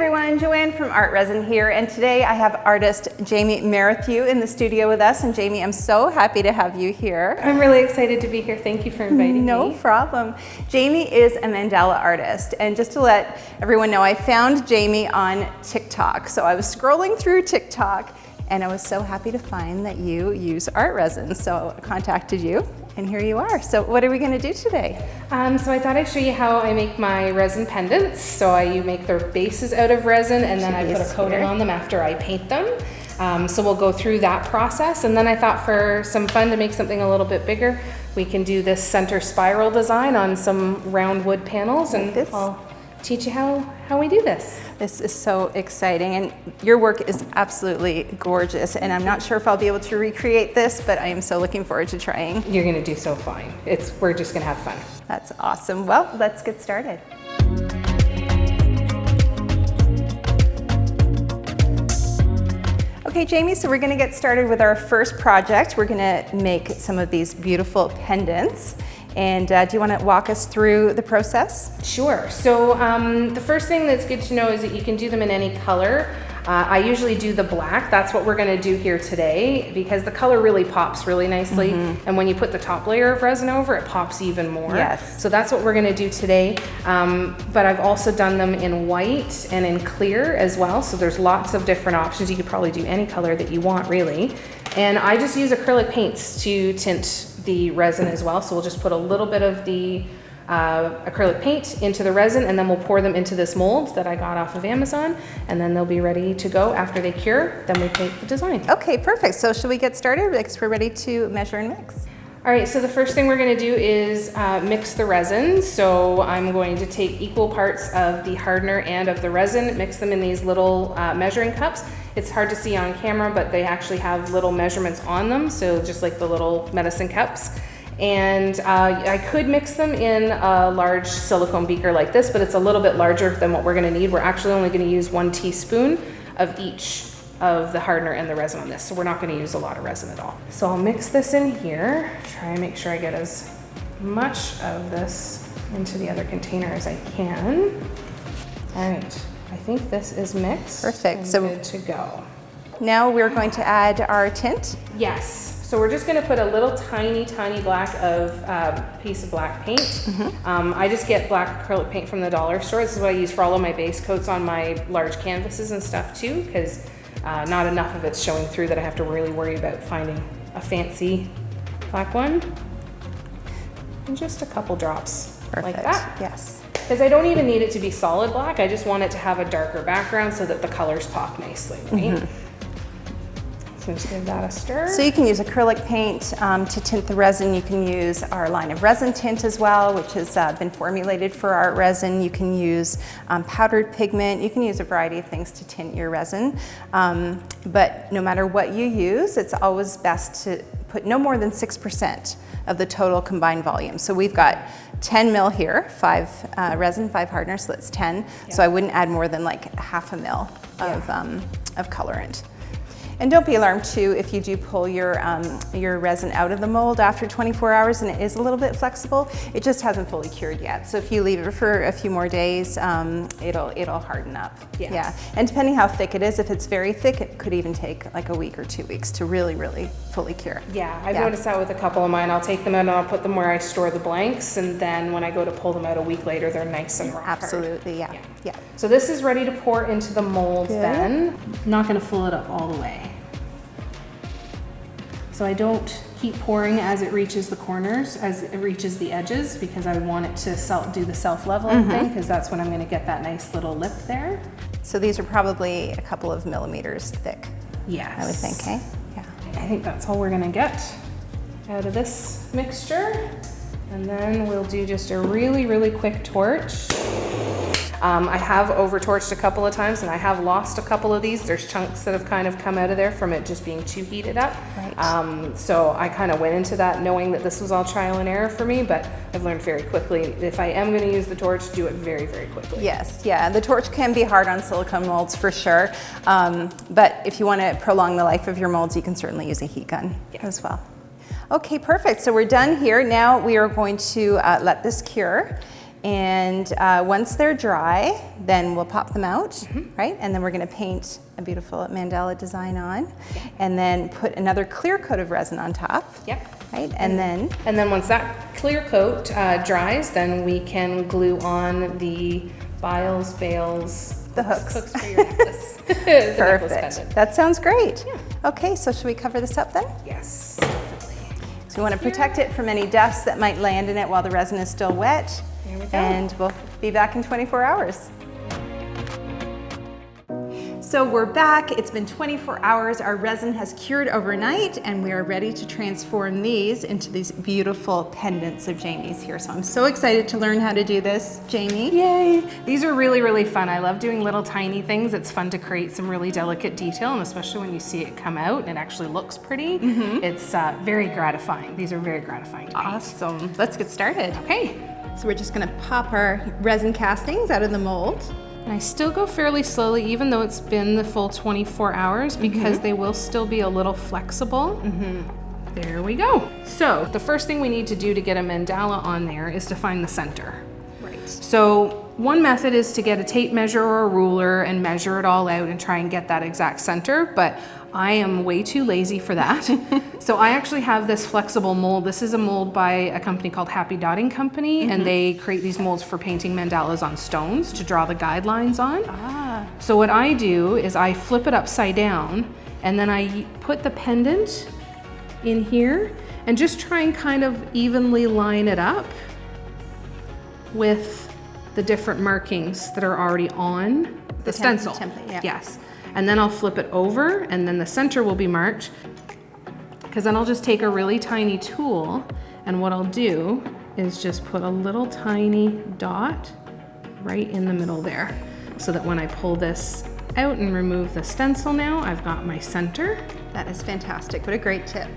everyone, Joanne from Art Resin here, and today I have artist Jamie Merrithew in the studio with us. And Jamie, I'm so happy to have you here. I'm really excited to be here. Thank you for inviting no me. No problem. Jamie is a mandala artist, and just to let everyone know, I found Jamie on TikTok. So I was scrolling through TikTok, and I was so happy to find that you use art resin. So I contacted you and here you are. So what are we gonna do today? Um, so I thought I'd show you how I make my resin pendants. So I you make their bases out of resin and then Jeez, I put a coating here. on them after I paint them. Um, so we'll go through that process. And then I thought for some fun to make something a little bit bigger, we can do this center spiral design on some round wood panels and this. I'll teach you how, how we do this. This is so exciting and your work is absolutely gorgeous and I'm not sure if I'll be able to recreate this, but I am so looking forward to trying. You're gonna do so fine. It's, we're just gonna have fun. That's awesome. Well, let's get started. Okay, Jamie, so we're gonna get started with our first project. We're gonna make some of these beautiful pendants. And uh, do you want to walk us through the process? Sure. So um, the first thing that's good to know is that you can do them in any color. Uh, I usually do the black. That's what we're going to do here today because the color really pops really nicely. Mm -hmm. And when you put the top layer of resin over, it pops even more. Yes. So that's what we're going to do today. Um, but I've also done them in white and in clear as well. So there's lots of different options. You could probably do any color that you want really. And I just use acrylic paints to tint the resin as well. So we'll just put a little bit of the uh, acrylic paint into the resin and then we'll pour them into this mold that I got off of Amazon and then they'll be ready to go after they cure. Then we paint the design. Okay, perfect. So should we get started? Because we're ready to measure and mix. All right, so the first thing we're gonna do is uh, mix the resin. So I'm going to take equal parts of the hardener and of the resin, mix them in these little uh, measuring cups. It's hard to see on camera, but they actually have little measurements on them. So just like the little medicine cups. And uh, I could mix them in a large silicone beaker like this, but it's a little bit larger than what we're gonna need. We're actually only gonna use one teaspoon of each of the hardener and the resin on this. So we're not gonna use a lot of resin at all. So I'll mix this in here, try and make sure I get as much of this into the other container as I can. All right, I think this is mixed. Perfect. so good to go. Now we're going to add our tint. Yes. So we're just gonna put a little tiny, tiny black of um, piece of black paint. Mm -hmm. um, I just get black acrylic paint from the dollar store. This is what I use for all of my base coats on my large canvases and stuff too, because uh, not enough of it's showing through that I have to really worry about finding a fancy black one. And just a couple drops Perfect. like that. Yes. Because I don't even need it to be solid black. I just want it to have a darker background so that the colors pop nicely, right? Mm -hmm just give that a stir. So you can use acrylic paint um, to tint the resin. You can use our line of resin tint as well, which has uh, been formulated for art resin. You can use um, powdered pigment. You can use a variety of things to tint your resin. Um, but no matter what you use, it's always best to put no more than 6% of the total combined volume. So we've got 10 mil here, five uh, resin, five hardener, so that's 10. Yeah. So I wouldn't add more than like half a mil of, yeah. um, of colorant. And don't be alarmed too if you do pull your, um, your resin out of the mold after 24 hours and it is a little bit flexible, it just hasn't fully cured yet. So if you leave it for a few more days, um, it'll, it'll harden up. Yeah. yeah. And depending how thick it is, if it's very thick, it could even take like a week or two weeks to really, really fully cure. Yeah, I've yeah. noticed that with a couple of mine. I'll take them out and I'll put them where I store the blanks and then when I go to pull them out a week later, they're nice and rock Absolutely, yeah. yeah. yeah. So this is ready to pour into the mold Good. then. not gonna fill it up all the way. So I don't keep pouring as it reaches the corners, as it reaches the edges, because I want it to self, do the self-leveling mm -hmm. thing, because that's when I'm gonna get that nice little lip there. So these are probably a couple of millimeters thick. Yes. I would think, eh? Yeah. I think that's all we're gonna get out of this mixture. And then we'll do just a really, really quick torch. Um, I have over torched a couple of times and I have lost a couple of these. There's chunks that have kind of come out of there from it just being too heated up. Right. Um, so I kind of went into that knowing that this was all trial and error for me, but I've learned very quickly, if I am gonna use the torch, do it very, very quickly. Yes, yeah, the torch can be hard on silicone molds for sure. Um, but if you wanna prolong the life of your molds, you can certainly use a heat gun yeah. as well. Okay, perfect. So we're done here. Now we are going to uh, let this cure. And uh, once they're dry, then we'll pop them out, right? And then we're gonna paint a beautiful mandala design on. And then put another clear coat of resin on top. Yep. Right, and then, And then once that clear coat uh, dries, then we can glue on the biles, bales, The hooks. hooks for your necklace. Perfect. That sounds great. Yeah. Okay, so should we cover this up then? Yes. Definitely. So we want to protect it from any dust that might land in it while the resin is still wet. There we go. And we'll be back in 24 hours. So we're back. It's been 24 hours. Our resin has cured overnight and we are ready to transform these into these beautiful pendants of Jamie's here. So I'm so excited to learn how to do this, Jamie. Yay! These are really, really fun. I love doing little tiny things. It's fun to create some really delicate detail, and especially when you see it come out and it actually looks pretty, it's uh, very gratifying. These are very gratifying to paint. Awesome. Let's get started. Okay. So we're just gonna pop our resin castings out of the mold. And I still go fairly slowly, even though it's been the full 24 hours, mm-hmm. because they will still be a little flexible. Mm-hmm. There we go. So the first thing we need to do to get a mandala on there is to find the center. Right. So one method is to get a tape measure or a ruler and measure it all out and try and get that exact center, but I am way too lazy for that. so I actually have this flexible mold. This is a mold by a company called Happy Dotting Company, and they create these molds for painting mandalas on stones to draw the guidelines on. Ah, So what I do is I flip it upside down and then I put the pendant in here and just try and kind of evenly line it up with the different markings that are already on the, The stencil. template, yeah. Yes. And then I'll flip it over and then the center will be marked because then I'll just take a really tiny tool and what I'll do is just put a little tiny dot right in the middle there so that when I pull this out and remove the stencil now, I've got my center. that is fantastic. What a great tip.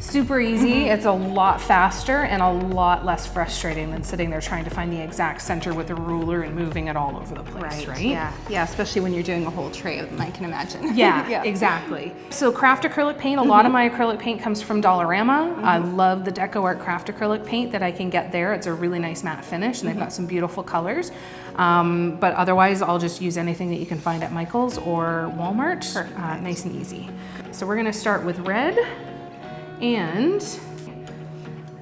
Super easy, it's a lot faster and a lot less frustrating than sitting there trying to find the exact center with a ruler and moving it all over the place, right? Yeah. Yeah, especially when you're doing a whole tray of them, I can imagine. Yeah, exactly. So craft acrylic paint, a lot of my acrylic paint comes from Dollarama. I love the Deco Art craft acrylic paint that I can get there. It's a really nice matte finish and they've got some beautiful colors. Um, but otherwise, I'll just use anything that you can find at Michael's or Walmart. Uh, nice and easy. So we're gonna start with red and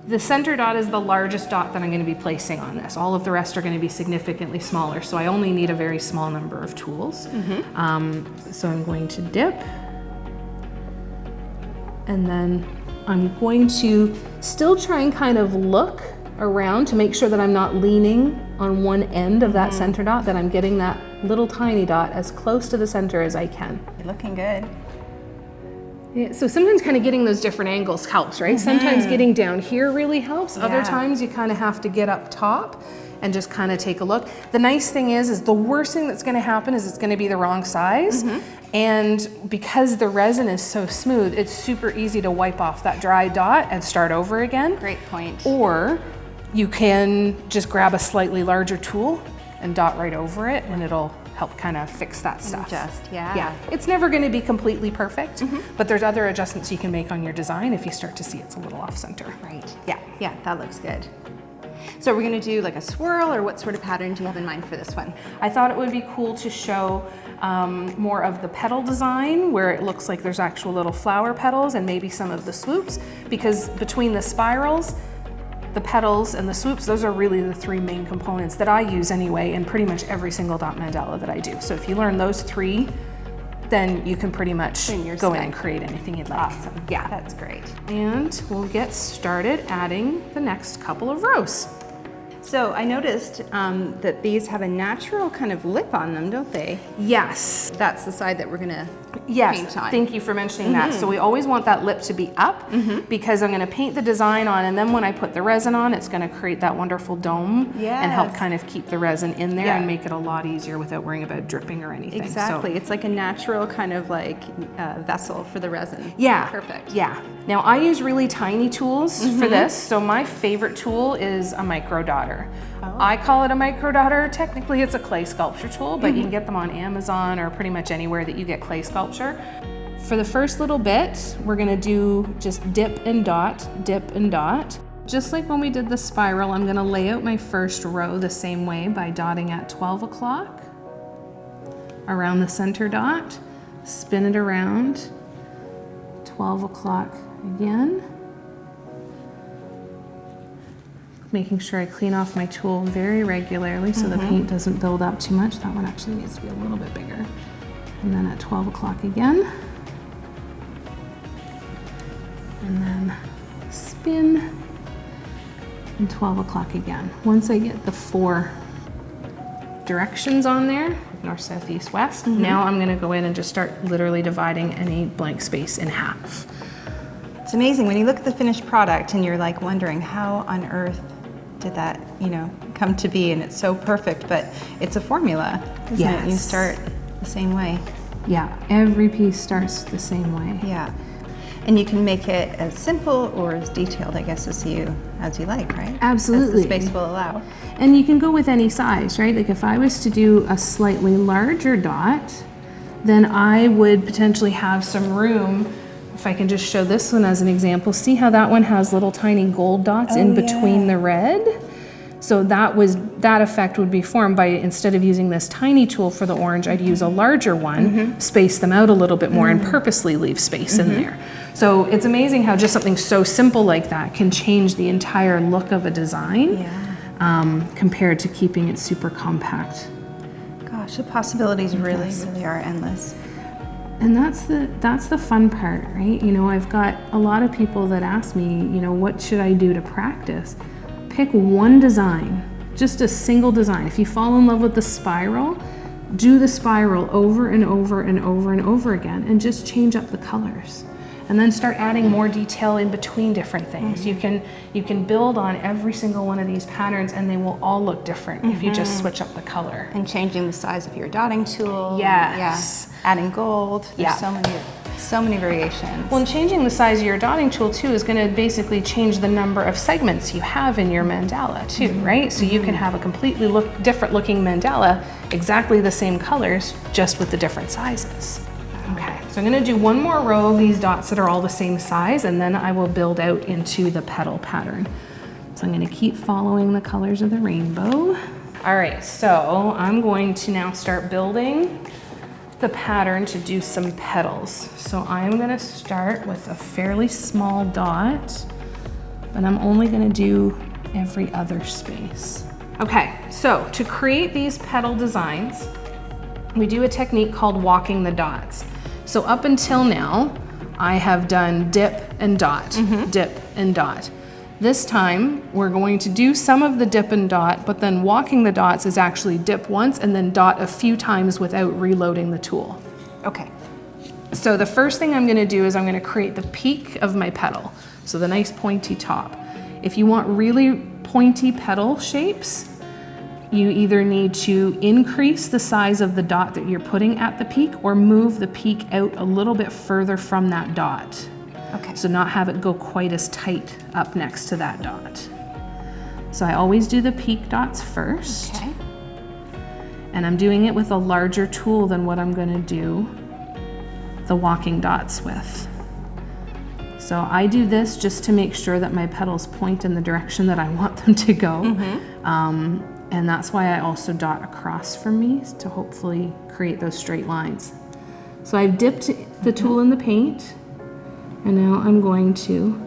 the center dot is the largest dot that I'm going to be placing on this. All of the rest are going to be significantly smaller, so I only need a very small number of tools. Um, so I'm going to dip, and then I'm going to still try and kind of look around to make sure that I'm not leaning on one end of that center dot, that I'm getting that little tiny dot as close to the center as I can. You're looking good. Yeah, so sometimes kind of getting those different angles helps, right? Mm-hmm. Sometimes getting down here really helps. Other times you kind of have to get up top and just kind of take a look. The nice thing is, is the worst thing that's going to happen is it's going to be the wrong size. Mm-hmm. And because the resin is so smooth, it's super easy to wipe off that dry dot and start over again. Great point. Or you can just grab a slightly larger tool and dot right over it and it'll help kind of fix that stuff. Adjust, yeah. Yeah, it's never going to be completely perfect, but there's other adjustments you can make on your design if you start to see it's a little off center. Right. Yeah. Yeah, that looks good. So we're gonna do like a swirl or what sort of pattern do you have in mind for this one? I thought it would be cool to show um, more of the petal design where it looks like there's actual little flower petals and maybe some of the swoops because between the spirals, the petals and the swoops, those are really the three main components that I use anyway in pretty much every single dot mandala that I do. So if you learn those three, then you can pretty much go in and create anything you'd like. Awesome. Yeah. That's great. And we'll get started adding the next couple of rows. So I noticed um, that these have a natural kind of lip on them, don't they? Yes, That's the side that we're gonna Yes, paint on. thank you for mentioning that. So we always want that lip to be up because I'm going to paint the design on, and then when I put the resin on, it's going to create that wonderful dome and help kind of keep the resin in there Yeah. and make it a lot easier without worrying about dripping or anything. So- Exactly. It's like a natural kind of like uh, vessel for the resin. Yeah. Perfect. Yeah. Now I use really tiny tools for this. So my favorite tool is a micro dotter. Oh. I call it a micro dotter. Technically it's a clay sculpture tool, but you can mm-hmm. get them on Amazon or pretty much anywhere that you get clay sculpture. For the first little bit, we're gonna do just dip and dot, dip and dot. just like when we did the spiral, I'm gonna lay out my first row the same way by dotting at 12 o'clock around the center dot, spin it around, 12 o'clock again. Making sure I clean off my tool very regularly so the mm-hmm. paint doesn't build up too much. That one actually needs to be a little bit bigger. And then at 12 o'clock again. And then spin and 12 o'clock again. Once I get the four directions on there, north, south, east, west, mm-hmm. now I'm gonna go in and just start literally dividing any blank space in half. It's amazing when you look at the finished product and you're like wondering how on earth did that, you know, come to be and it's so perfect, but it's a formula, isn't it? You start the same way. Yeah, every piece starts the same way. Yeah. And you can make it as simple or as detailed, I guess, as you as you like, right? Absolutely. As the space will allow. And you can go with any size, right? Like if I was to do a slightly larger dot, then I would potentially have some room. If I can just show this one as an example, see how that one has little tiny gold dots in Oh, between yeah. the red? So that was that effect would be formed by instead of using this tiny tool for the orange, I'd use a larger one, Mm-hmm. space them out a little bit more, Mm. and purposely leave space in there. So it's amazing how just something so simple like that can change the entire look of a design Yeah. um, compared to keeping it super compact. Gosh, the possibilities really, really are endless. And that's the that's the fun part, right? You know, I've got a lot of people that ask me, you know, what should I do to practice? Pick one design, just a single design. If you fall in love with the spiral, do the spiral over and over and over and over again and just change up the colors. And then start adding more detail in between different things. You can you can build on every single one of these patterns and they will all look different if you just mm-hmm. switch up the color. And changing the size of your dotting tool. Yes. Yeah. Adding gold. There's Yeah. so many so many variations. Well, and changing the size of your dotting tool too is going to basically change the number of segments you have in your mandala too, mm-hmm. right? So you can mm-hmm. have a completely look different looking mandala, exactly the same colors, just with the different sizes. Oh, okay, so I'm going to do one more row of these dots that are all the same size, and then I will build out into the petal pattern. So I'm going to keep following the colors of the rainbow. All right, so I'm going to now start building the pattern to do some petals. So I'm gonna start with a fairly small dot, but I'm only gonna do every other space. Okay, so to create these petal designs, we do a technique called walking the dots. So up until now, I have done dip and dot, mm-hmm. dip and dot. This time, we're going to do some of the dip and dot, but then walking the dots is actually dip once and then dot a few times without reloading the tool. okay. So the first thing I'm gonna do is I'm gonna create the peak of my petal. So the nice pointy top. If you want really pointy petal shapes, you either need to increase the size of the dot that you're putting at the peak or move the peak out a little bit further from that dot. Okay. So not have it go quite as tight up next to that dot. So I always do the peak dots first. Okay. And I'm doing it with a larger tool than what I'm gonna do the walking dots with. So I do this just to make sure that my petals point in the direction that I want them to go. Um, and that's why I also dot across from me to hopefully create those straight lines. So I've dipped the tool in the paint and now I'm going to,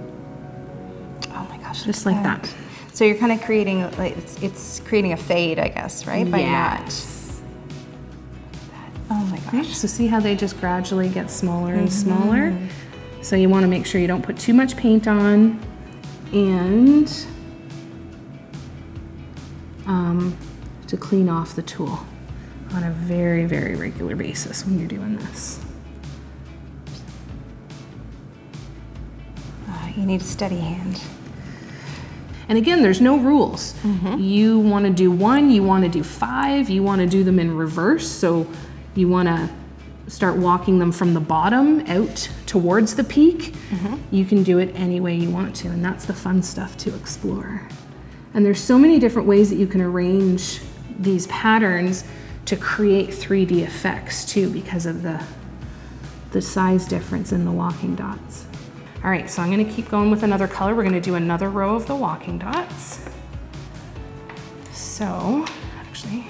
Oh my gosh. just like at that. So you're kind of creating like it's, it's creating a fade, I guess, right? By Yes. not. Oh my gosh. So see how they just gradually get smaller and mm-hmm. smaller? So you want to make sure you don't put too much paint on and um, to clean off the tool on a very, very regular basis when you're doing this. Uh, you need a steady hand. And again, there's no rules. You want to do one, you want to do five, you want to do them in reverse. So you want to start walking them from the bottom out towards the peak. You can do it any way you want to, and that's the fun stuff to explore. And there's so many different ways that you can arrange these patterns to create 3D effects too because of the the size difference in the walking dots. All right, so I'm gonna keep going with another color. We're gonna do another row of the walking dots. So, actually,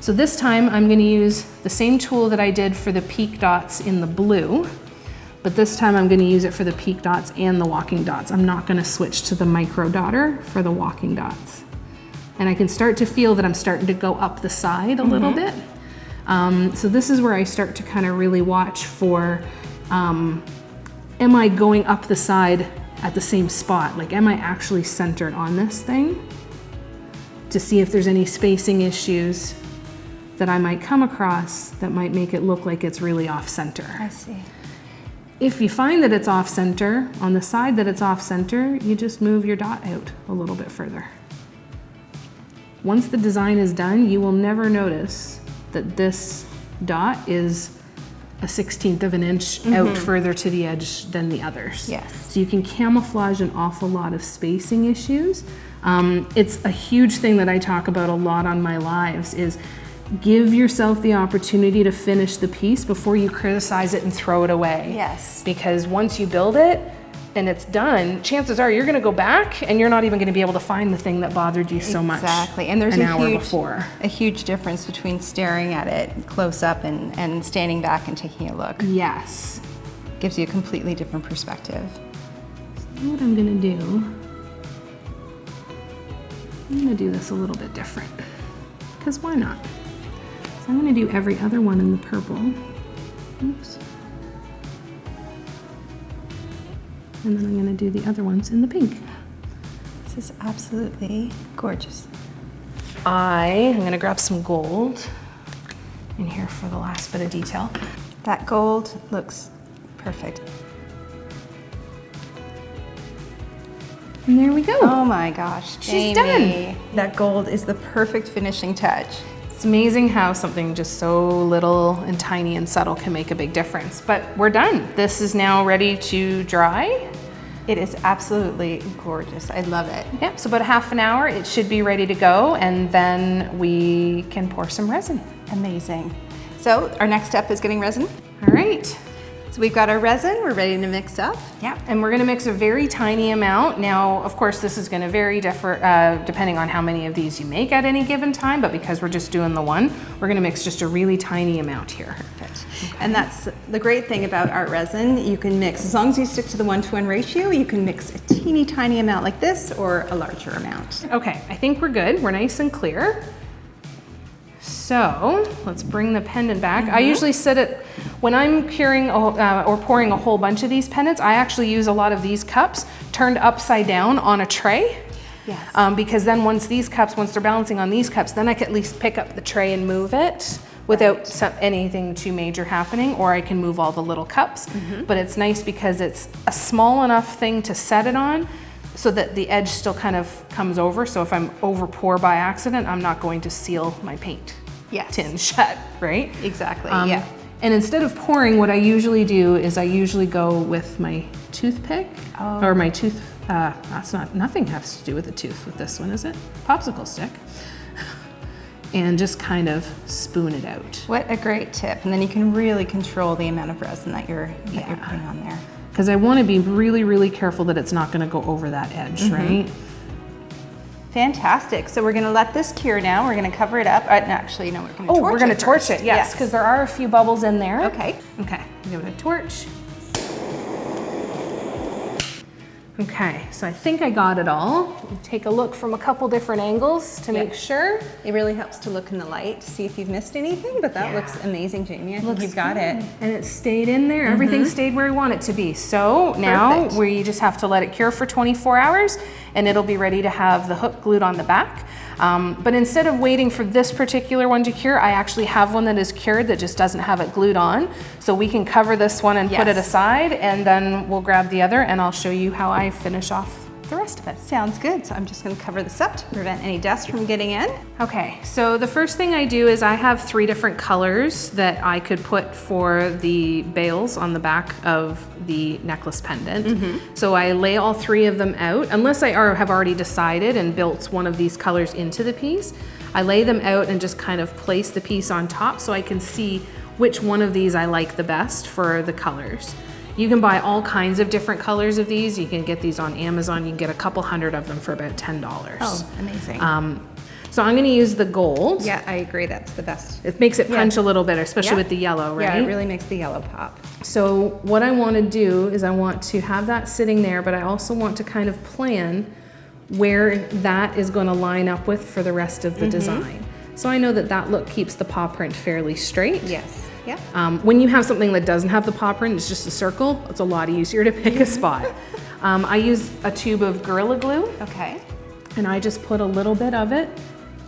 so this time I'm gonna use the same tool that I did for the peak dots in the blue, but this time I'm gonna use it for the peak dots and the walking dots. I'm not gonna switch to the micro dotter for the walking dots. And I can start to feel that I'm starting to go up the side a little bit. Um, so this is where I start to kind of really watch for, um, am I going up the side at the same spot? Like, am I actually centered on this thing? To see if there's any spacing issues that I might come across that might make it look like it's really off center. I see. If you find that it's off center, on the side that it's off center, you just move your dot out a little bit further. Once the design is done, you will never notice that this dot is a 16th of an inch out further to the edge than the others. Yes. So you can camouflage an awful lot of spacing issues. Um, it's a huge thing that I talk about a lot on my lives is give yourself the opportunity to finish the piece before you criticize it and throw it away. Yes. Because once you build it and it's done, chances are you're gonna go back and you're not even gonna be able to find the thing that bothered you so much Exactly, and there's an a hour huge, before. a huge difference between staring at it close up and, and standing back and taking a look. Yes. Gives you a completely different perspective. So what I'm gonna do, I'm gonna do this a little bit different. Because why not? So I'm gonna do every other one in the purple. Oops. And then I'm gonna do the other ones in the pink. This is absolutely gorgeous. I am gonna grab some gold in here for the last bit of detail. That gold looks perfect. And there we go. Oh my gosh, She's done. That gold is the perfect finishing touch. It's amazing how something just so little and tiny and subtle can make a big difference. But we're done. This is now ready to dry. It is absolutely gorgeous. I love it. Yep, so about half an hour, it should be ready to go, and then we can pour some resin. Amazing. So our next step is getting resin. All right. So we've got our resin, we're ready to mix up. Yeah, and we're gonna mix a very tiny amount. Now, of course, this is gonna vary differ, uh, depending on how many of these you make at any given time, but because we're just doing the one, we're gonna mix just a really tiny amount here. Perfect. And that's the great thing about art resin. You can mix, as long as you stick to the one to one ratio, you can mix a teeny tiny amount like this or a larger amount. Okay, I think we're good. We're nice and clear. So let's bring the pendant back. I usually set it, when I'm curing a, uh, or pouring a whole bunch of these pendants, I actually use a lot of these cups turned upside down on a tray. Yes. Um, because then once these cups, once they're balancing on these cups, then I can at least pick up the tray and move it without some, anything too major happening, or I can move all the little cups. But it's nice because it's a small enough thing to set it on so that the edge still kind of comes over. So if I'm over pour by accident, I'm not going to seal my paint Yes. tin shut, right? Exactly, Um, yeah. And instead of pouring, what I usually do is I usually go with my toothpick Oh. or my tooth. Uh, that's not nothing has to do with the tooth with this one, is it? Popsicle stick, and just kind of spoon it out. What a great tip. And then you can really control the amount of resin that you're, that you're putting on there. Because I want to be really, really careful that it's not going to go over that edge, Mm-hmm. right? Fantastic. So we're gonna let this cure now. We're gonna cover it up. Uh, no, actually, no, we're gonna Oh, we're going to it torch it, yes, because there are a few bubbles in there. Okay. Okay, give it a torch. Okay, so I think I got it all. Take a look from a couple different angles to make sure. It really helps to look in the light to see if you've missed anything, but that Yeah. looks amazing, Jamie. I think Looks you've got it. And it stayed in there. Everything stayed where we want it to be. So now Mm-hmm. Perfect. we just have to let it cure for 24 hours and it'll be ready to have the hook glued on the back. Um, but instead of waiting for this particular one to cure, I actually have one that is cured that just doesn't have it glued on. So we can cover this one and put it aside and then we'll grab the other and I'll show you how I finish off the rest of it. Sounds good. So I'm just gonna cover this up to prevent any dust from getting in. Okay, so the first thing I do is I have three different colors that I could put for the bales on the back of the necklace pendant. Mm-hmm. So I lay all three of them out, unless I are, have already decided and built one of these colors into the piece. I lay them out and just kind of place the piece on top so I can see which one of these I like the best for the colors. You can buy all kinds of different colors of these. You can get these on Amazon. You can get a couple hundred of them for about $10. Oh, amazing. Um, so I'm gonna use the gold. yeah, I agree. That's the best. It makes it punch a little better, especially Yeah. with the yellow, right? Yeah, it really makes the yellow pop. So what I want to do is I want to have that sitting there, but I also want to kind of plan where that is going to line up with for the rest of the Mm-hmm. design. So I know that that look keeps the paw print fairly straight. Yes. Yeah. Um, when you have something that doesn't have the paw print, it's just a circle, it's a lot easier to pick a spot. Um, I use a tube of Gorilla Glue Okay. and I just put a little bit of it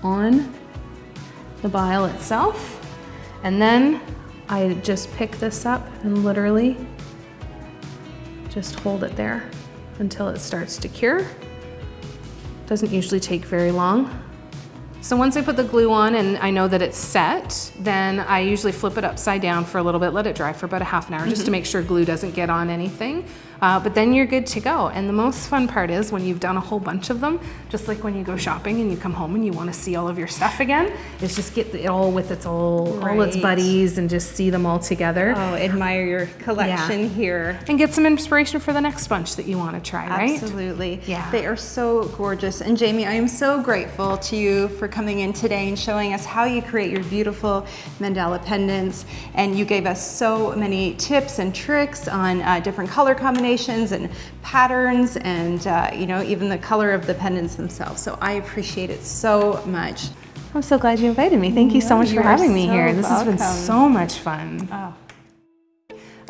on the vial itself. And then I just pick this up and literally just hold it there until it starts to cure. Doesn't usually take very long. So once I put the glue on and I know that it's set, then I usually flip it upside down for a little bit, let it dry for about a half an hour just to mm-hmm. make sure glue doesn't get on anything. Uh, but then you're good to go. And the most fun part is when you've done a whole bunch of them, just like when you go shopping and you come home and you want to see all of your stuff again, is just get it all with its all, all its buddies and just see them all together. Oh, admire your collection here. And get some inspiration for the next bunch that you want to try, right? Absolutely. Yeah. They are so gorgeous. And Jamie, I am so grateful to you for coming in today and showing us how you create your beautiful mandala pendants. And you gave us so many tips and tricks on uh, different color combinations and patterns and, uh, you know, even the color of the pendants themselves. So I appreciate it so much. I'm so glad you invited me. Thank you so much you for having me so here. This has been so much fun.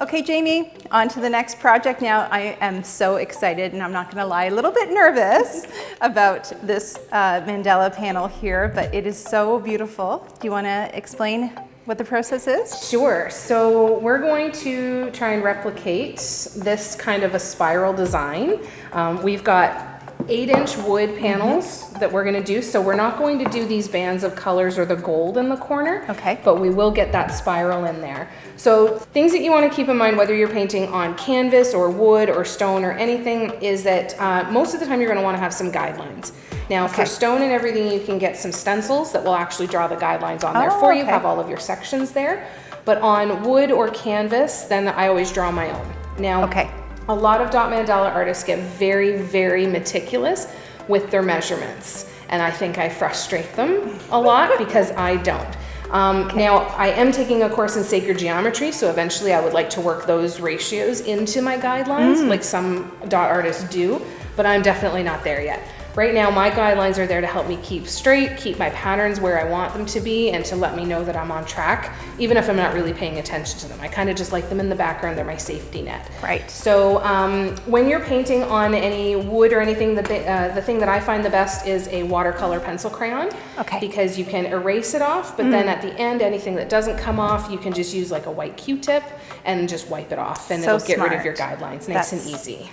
Okay, Jamie, on to the next project. Now, I am so excited, and I'm not gonna lie, a little bit nervous about this uh, mandala panel here, but it is so beautiful. Do you wanna explain what the process is? Sure. So we're going to try and replicate this kind of a spiral design. Um, we've got eight inch wood panels that we're gonna do. So we're not going to do these bands of colors or the gold in the corner. Okay. But we will get that spiral in there. So things that you wanna keep in mind, whether you're painting on canvas or wood or stone or anything, is that uh, most of the time you're gonna wanna have some guidelines. Now for stone and everything, you can get some stencils that will actually draw the guidelines on there Oh, for you, okay. have all of your sections there. But on wood or canvas, then I always draw my own. Now, Okay. a lot of dot mandala artists get very, very meticulous with their measurements. And I think I frustrate them a lot because I don't. Um, Now, I am taking a course in sacred geometry, so eventually I would like to work those ratios into my guidelines, like some dot artists do, but I'm definitely not there yet. Right now, my guidelines are there to help me keep straight, keep my patterns where I want them to be, and to let me know that I'm on track, even if I'm not really paying attention to them. I kind of just like them in the background, they're my safety net. Right. So um, when you're painting on any wood or anything, the, uh, the thing that I find the best is a watercolor pencil crayon. Okay. Mm. Because you can erase it off, but then at the end, anything that doesn't come off, you can just use like a white Q-tip and just wipe it off, and So it'll get rid of your guidelines, nice and easy.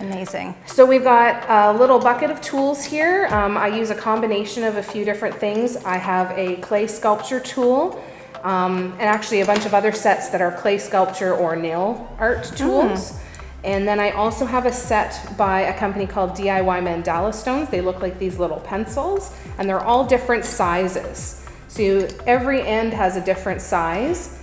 Amazing. So we've got a little bucket of tools here. Um, I use a combination of a few different things. I have a clay sculpture tool, um, and actually a bunch of other sets that are clay sculpture or nail art tools. And then I also have a set by a company called DIY Mandala Stones. They look like these little pencils, and they're all different sizes. So every end has a different size.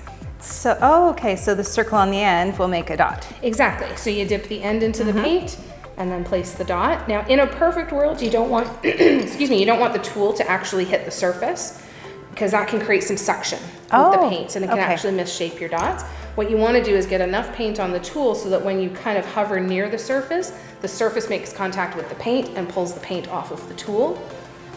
So, oh, okay, so the circle on the end will make a dot. Exactly. So you dip the end into the mm-hmm. paint and then place the dot. Now, in a perfect world, you don't want, excuse me, you don't want the tool to actually hit the surface because that can create some suction with the Oh, paint and it can okay. actually misshape your dots. What you want to do is get enough paint on the tool so that when you kind of hover near the surface, the surface makes contact with the paint and pulls the paint off of the tool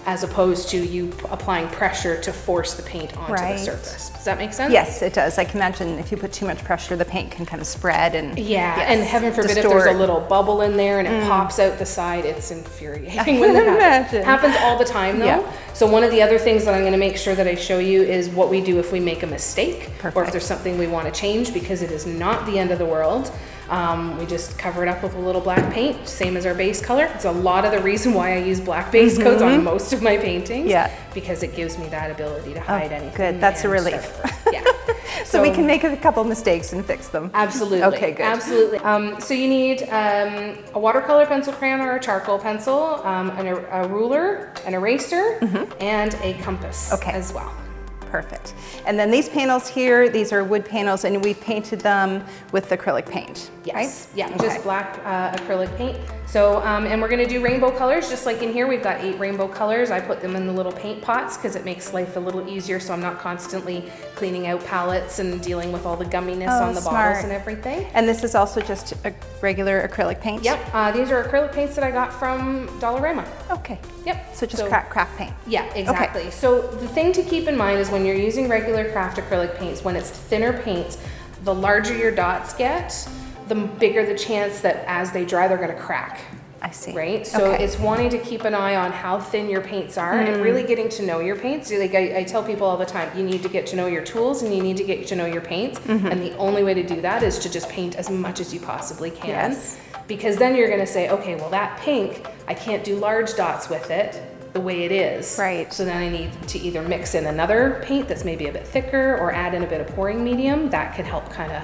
as opposed to you applying pressure to force the paint onto the Right. surface. Does that make sense? Yes, it does. I can imagine if you put too much pressure, the paint can kind of spread and. Yeah, yes, and heaven forbid if there's a little bubble in there and it mm. pops out the side, it's infuriating I when that can happens. imagine. Happens all the time though. Yeah. So one of the other things that I'm gonna make sure that I show you is what we do if we make a mistake or if there's something we wanna change because it is not the end of the world. Um, we just cover it up with a little black paint, same as our base color. It's a lot of the reason why I use black base coats on most of my paintings. Yeah. Because it gives me that ability to hide anything. good. That's a relief. Yeah. So, we can make a couple mistakes and fix them. Absolutely. Okay, good. Absolutely. Um, so you need um, a watercolor pencil crayon or a charcoal pencil, um, an, a ruler, an eraser, and a compass. Okay. as well. Perfect. And then these panels here, these are wood panels and we painted them with acrylic paint, Yes, right? yeah, Okay. just black uh, acrylic paint. So, um, and we're gonna do rainbow colors, just like in here, we've got eight rainbow colors. I put them in the little paint pots because it makes life a little easier, so I'm not constantly cleaning out palettes and dealing with all the gumminess Oh, on the smart. bottles and everything. And this is also just a regular acrylic paint? Yep, uh, these are acrylic paints that I got from Dollarama. Okay. Yep. So just craft, craft paint? Yeah, exactly. So the thing to keep in mind is when you're using regular craft acrylic paints, when it's thinner paints, the larger your dots get, the bigger the chance that as they dry, they're gonna crack. I see. Right? So Okay. it's wanting to keep an eye on how thin your paints are Mm. and really getting to know your paints. Like I, I tell people all the time, you need to get to know your tools and you need to get to know your paints. Mm-hmm. And the only way to do that is to just paint as much as you possibly can. Yes. Because then you're gonna say, okay, well that pink, I can't do large dots with it the way it is. Right. So then I need to either mix in another paint that's maybe a bit thicker or add in a bit of pouring medium. That can help kind of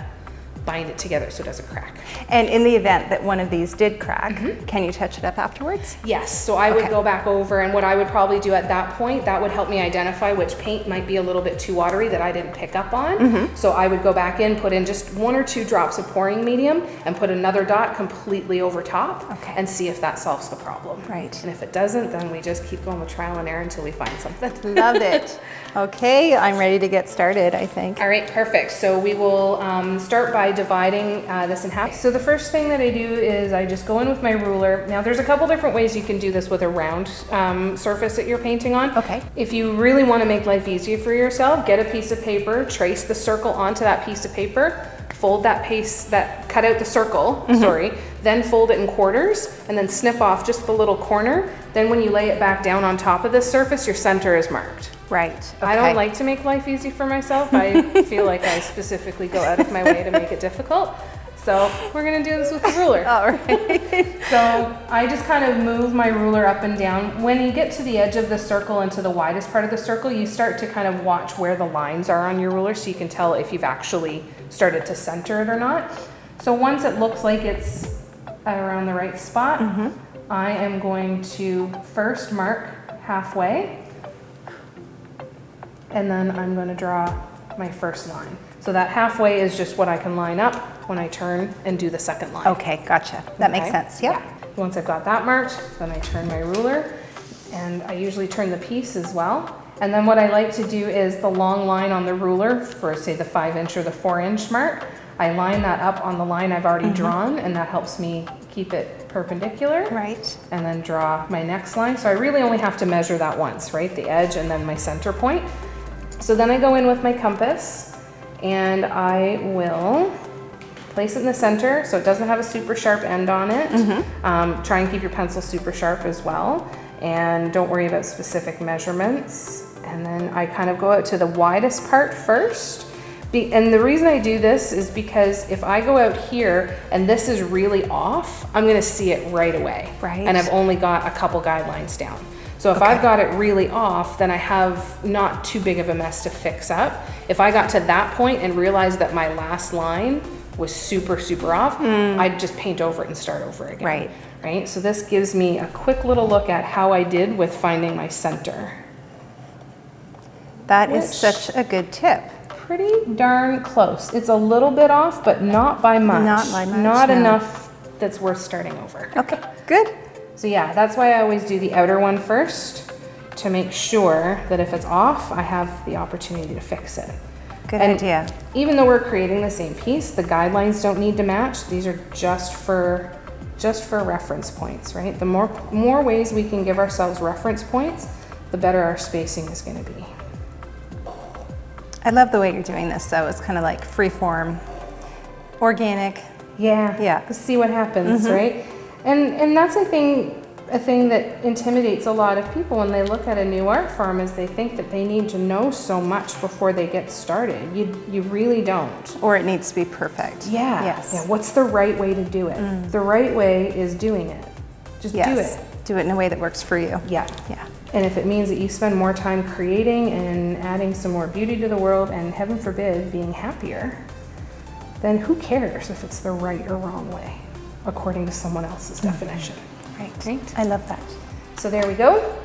bind it together so it doesn't crack. And in the event that one of these did crack, can you touch it up afterwards? Yes, so I would Okay. go back over and what I would probably do at that point, that would help me identify which paint might be a little bit too watery that I didn't pick up on. Mm-hmm. So I would go back in, put in just one or two drops of pouring medium and put another dot completely over top Okay. and see if that solves the problem. Right. And if it doesn't, then we just keep going with trial and error until we find something. Love it. Okay, I'm ready to get started, I think. All right, perfect. So we will um, start by dividing uh, this in half. So the first thing that I do is I just go in with my ruler. Now there's a couple different ways you can do this with a round um, surface that you're painting on. Okay. If you really want to make life easier for yourself, get a piece of paper, trace the circle onto that piece of paper, fold that piece, that cut out the circle, sorry, then fold it in quarters, and then snip off just the little corner. Then when you lay it back down on top of this surface, your center is marked. Right. I don't like to make life easy for myself. I feel like I specifically go out of my way to make it difficult. So we're gonna do this with a ruler. All right. So I just kind of move my ruler up and down. When you get to the edge of the circle and to the widest part of the circle, you start to kind of watch where the lines are on your ruler so you can tell if you've actually started to center it or not. So once it looks like it's around the right spot, mm-hmm. I am going to first mark halfway and then I'm going to draw my first line. So that halfway is just what I can line up when I turn and do the second line. Okay, gotcha. That makes sense. Yep. Yeah. Once I've got that marked, then I turn my ruler and I usually turn the piece as well. And then what I like to do is the long line on the ruler for say the five inch or the four inch mark, I line that up on the line I've already Mm-hmm. drawn and that helps me keep it perpendicular Right. and then draw my next line. So I really only have to measure that once, right? The edge and then my center point. So then I go in with my compass and I will place it in the center so it doesn't have a super sharp end on it. Um, try and keep your pencil super sharp as well. And don't worry about specific measurements. And then I kind of go out to the widest part first. Be, and the reason I do this is because if I go out here and this is really off, I'm gonna see it right away. Right. And I've only got a couple guidelines down. So if I've got it really off, then I have not too big of a mess to fix up. If I got to that point and realized that my last line was super, super off, mm. I'd just paint over it and start over again. Right. Right, so this gives me a quick little look at how I did with finding my center. That is Which- such a good tip. Pretty darn close. It's a little bit off, but not by much. Not by much, Not no. enough that's worth starting over. Okay, good. So yeah, that's why I always do the outer one first to make sure that if it's off, I have the opportunity to fix it. Good And idea. Even though we're creating the same piece, the guidelines don't need to match. These are just for just for reference points, right? The more more ways we can give ourselves reference points, the better our spacing is going to be. I love the way you're doing this, though. It's kind of like free form, organic. Yeah. Yeah. See what happens, right? And and that's a thing a thing that intimidates a lot of people when they look at a new art form is they think that they need to know so much before they get started. You you really don't. Or it needs to be perfect. Yeah. Yes. Mm. Yeah. What's the right way to do it? The right way is doing it. Just yes. do it. Do it in a way that works for you. Yeah. Yeah. And if it means that you spend more time creating and adding some more beauty to the world and heaven forbid being happier, then who cares if it's the right or wrong way, according to someone else's mm-hmm. definition. Right. Right. I love that. So there we go.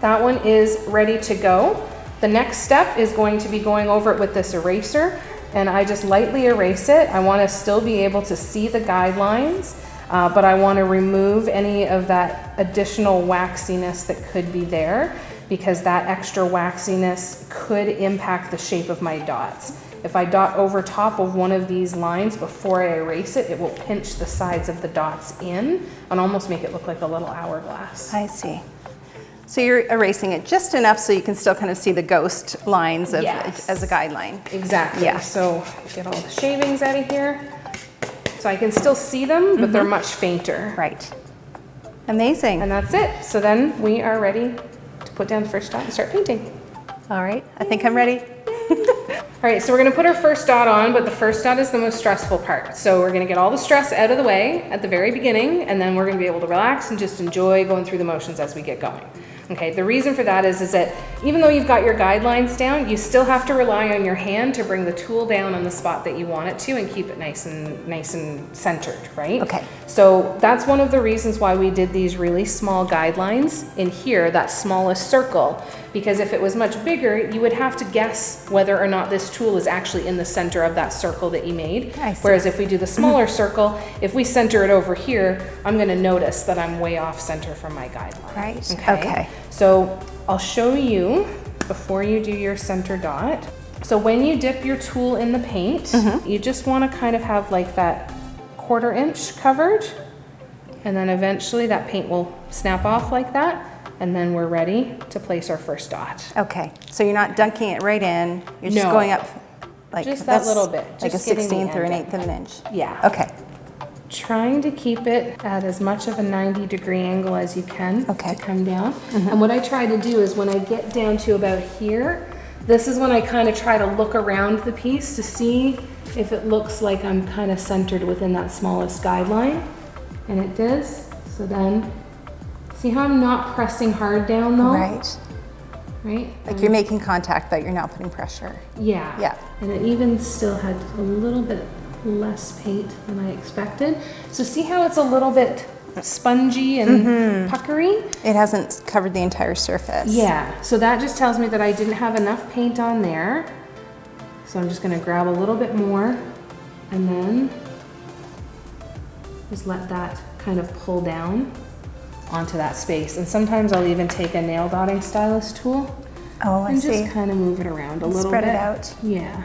That one is ready to go. The next step is going to be going over it with this eraser and I just lightly erase it. I want to still be able to see the guidelines, uh, but I want to remove any of that additional waxiness that could be there because that extra waxiness could impact the shape of my dots. If I dot over top of one of these lines before I erase it, it will pinch the sides of the dots in and almost make it look like a little hourglass. I see. So you're erasing it just enough so you can still kind of see the ghost lines of, Yes. as a guideline. Exactly. Yeah. So get all the shavings out of here. So I can still see them, but they're mm-hmm. much fainter. Right. Amazing. And that's it. So then we are ready to put down the first dot and start painting. All right, I think I'm ready. All right, so we're gonna put our first dot on, but the first dot is the most stressful part. So we're gonna get all the stress out of the way at the very beginning, and then we're gonna be able to relax and just enjoy going through the motions as we get going. Okay, the reason for that is, is that even though you've got your guidelines down, you still have to rely on your hand to bring the tool down on the spot that you want it to and keep it nice and nice and centered, right? Okay. So that's one of the reasons why we did these really small guidelines in here, that smallest circle, because if it was much bigger, you would have to guess whether or not this tool is actually in the center of that circle that you made. Whereas if we do the smaller circle, if we center it over here, I'm gonna notice that I'm way off center from my guideline. Right, okay. So I'll show you before you do your center dot. So when you dip your tool in the paint, Mm-hmm. you just wanna kind of have like that quarter inch covered. And then eventually that paint will snap off like that. And then we're ready to place our first dot. Okay, so you're not dunking it right in, you're just No. going up like Just that little bit, like a just getting the sixteenth or an eighth of an inch. Yeah. Okay, trying to keep it at as much of a 90 degree angle as you can Okay. to come down. Mm-hmm. And what I try to do is when I get down to about here, this is when I kind of try to look around the piece to see if it looks like I'm kind of centered within that smallest guideline. And it does. So then, see how I'm not pressing hard down though? right. Right? Like you're making contact, but you're not putting pressure. Yeah. Yeah. And it even still had a little bit less paint than I expected. So see how it's a little bit spongy and mm-hmm. puckery? It hasn't covered the entire surface. Yeah. So that just tells me that I didn't have enough paint on there. So I'm just gonna grab a little bit more and then just let that kind of pull down onto that space. And sometimes I'll even take a nail dotting stylus tool Oh, I and see. just kind of move it around a little Spread bit. Spread it out. Yeah.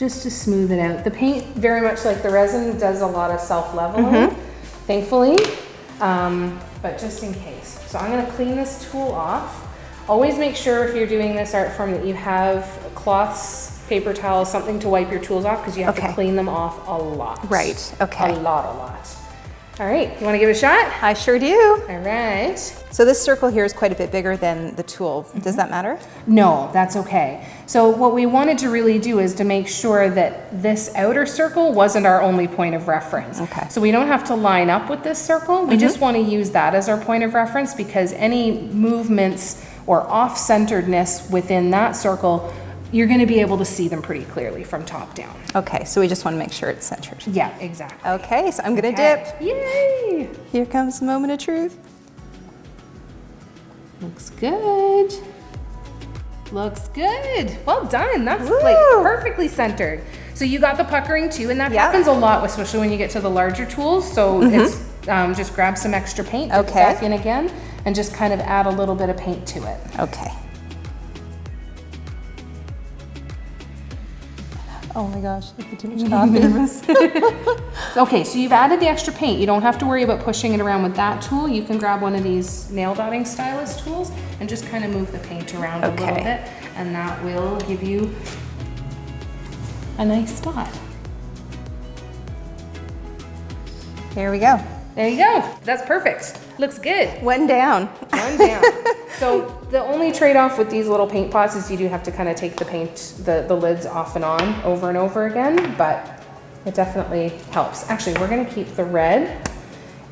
Just to smooth it out. The paint, very much like the resin, does a lot of self-leveling, Mm-hmm. thankfully, um, but just in case. So I'm gonna clean this tool off. Always make sure if you're doing this art form that you have cloths, paper towels, something to wipe your tools off because you have Okay. to clean them off a lot. Right, okay. A lot, a lot. All right, you wanna give it a shot? I sure do. All right. So this circle here is quite a bit bigger than the tool. Mm-hmm. Does that matter? No, that's okay. So what we wanted to really do is to make sure that this outer circle wasn't our only point of reference. Okay. So we don't have to line up with this circle. We mm-hmm. just want to use that as our point of reference because any movements or off-centeredness within that circle, you're going to be able to see them pretty clearly from top down. Okay, so we just want to make sure it's centered. Yeah, exactly. Okay, so I'm gonna Okay. dip. Yay! Here comes the moment of truth. Looks good. Looks good. Well done. That's Woo! like perfectly centered. So you got the puckering too, and that Yeah. happens a lot, especially when you get to the larger tools. So it's um, just grab some extra paint, dip. Okay. back in again, and just kind of add a little bit of paint to it. Okay. Oh my gosh, I put too much coffee. Okay, so you've added the extra paint. You don't have to worry about pushing it around with that tool. You can grab one of these nail dotting stylus tools and just kind of move the paint around a little bit, and that will give you a nice dot. Here we go. There you go. That's perfect. Looks good. One down. One down. so the only trade-off with these little paint pots is you do have to kind of take the paint, the, the lids off and on over and over again, but it definitely helps. Actually, we're gonna keep the red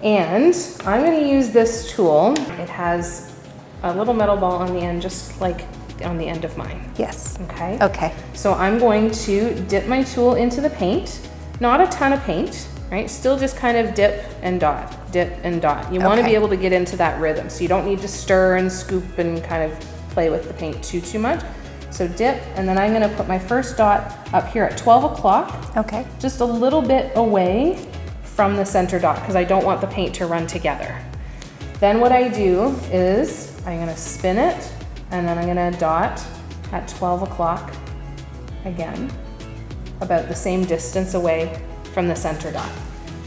and I'm gonna use this tool. It has a little metal ball on the end, just like on the end of mine, Yes. okay? Okay. So I'm going to dip my tool into the paint, not a ton of paint, right? Still just kind of dip and dot, dip and dot. You want to be able to get into that rhythm. So you don't need to stir and scoop and kind of play with the paint too, too much. So dip, and then I'm gonna put my first dot up here at 12 o'clock, Okay. just a little bit away from the center dot, because I don't want the paint to run together. Then what I do is, I'm gonna spin it, and then I'm gonna dot at 12 o'clock again, about the same distance away from the center dot,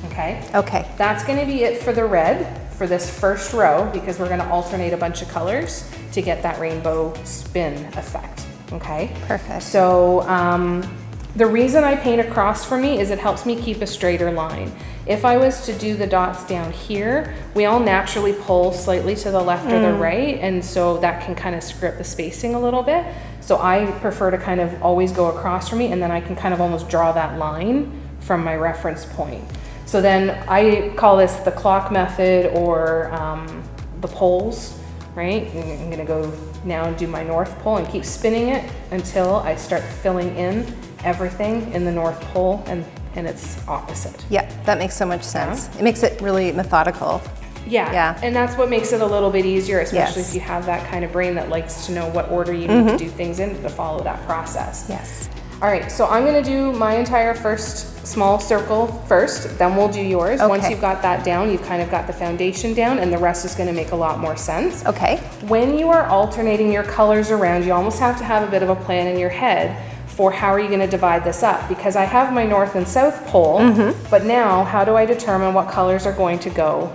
okay? Okay. That's gonna be it for the red for this first row because we're gonna alternate a bunch of colors to get that rainbow spin effect, okay? Perfect. So um, the reason I paint across for me is it helps me keep a straighter line. If I was to do the dots down here, we all naturally pull slightly to the left or the right, and so that can kind of script the spacing a little bit. So I prefer to kind of always go across for me, and then I can kind of almost draw that line from my reference point. So then I call this the clock method or um, the poles, right? I'm gonna go now and do my north pole and keep spinning it until I start filling in everything in the north pole and, and it's opposite. Yeah, that makes so much sense. It makes it really methodical. Yeah, Yeah. and that's what makes it a little bit easier, especially Yes. if you have that kind of brain that likes to know what order you need to do things in to follow that process. Yes. All right, so I'm gonna do my entire first small circle first, then we'll do yours. Once you've got that down, you've kind of got the foundation down and the rest is gonna make a lot more sense. Okay. When you are alternating your colors around, you almost have to have a bit of a plan in your head for how are you gonna divide this up? Because I have my north and south pole, mm-hmm. but now how do I determine what colors are going to go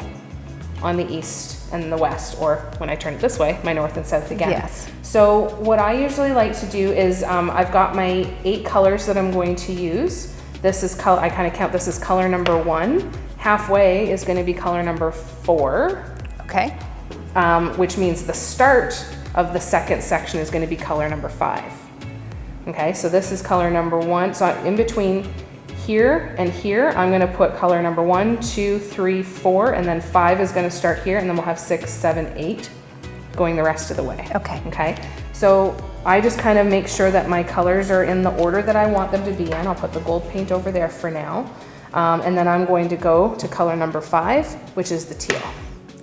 on the east and the west, or when I turn it this way, my north and south again? Yes. So what I usually like to do is um, I've got my eight colors that I'm going to use. This is color, I kind of count this as color number one. Halfway is going to be color number four, Okay. um, which means the start of the second section is going to be color number five. Okay, so this is color number one. So in between here and here, I'm going to put color number one, two, three, four, and then five is going to start here, and then we'll have six, seven, eight going the rest of the way. Okay. Okay, so I just kind of make sure that my colors are in the order that I want them to be in. I'll put the gold paint over there for now. Um, and then I'm going to go to color number five, which is the teal.